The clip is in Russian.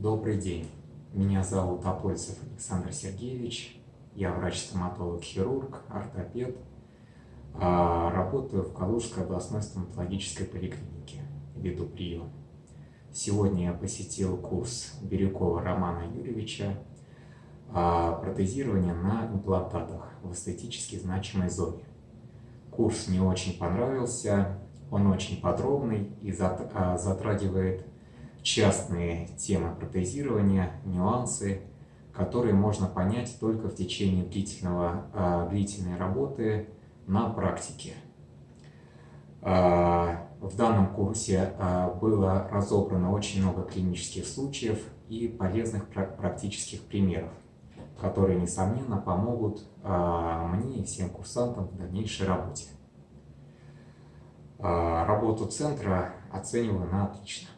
Добрый день. Меня зовут Апольцев Александр Сергеевич. Я врач-стоматолог-хирург, ортопед. А, работаю в Калужской областной стоматологической поликлинике. Веду прием. Сегодня я посетил курс Бирюкова Романа Юрьевича а, протезирование на имплантатах в эстетически значимой зоне. Курс мне очень понравился, он очень подробный и а, затрагивает частные темы протезирования, нюансы, которые можно понять только в течение длительного, а, длительной работы на практике. В данном курсе было разобрано очень много клинических случаев и полезных практических примеров которые, несомненно, помогут а, мне и всем курсантам в дальнейшей работе. А, работу центра оцениваю на отлично.